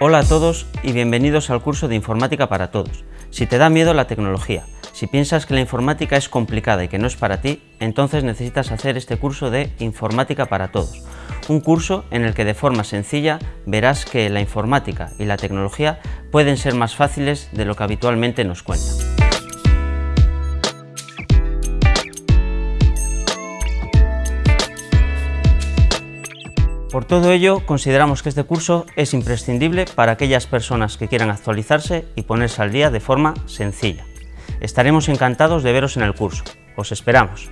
Hola a todos y bienvenidos al curso de Informática para Todos. Si te da miedo la tecnología, si piensas que la informática es complicada y que no es para ti, entonces necesitas hacer este curso de Informática para Todos. Un curso en el que de forma sencilla verás que la informática y la tecnología pueden ser más fáciles de lo que habitualmente nos cuentan. Por todo ello, consideramos que este curso es imprescindible para aquellas personas que quieran actualizarse y ponerse al día de forma sencilla. Estaremos encantados de veros en el curso. Os esperamos.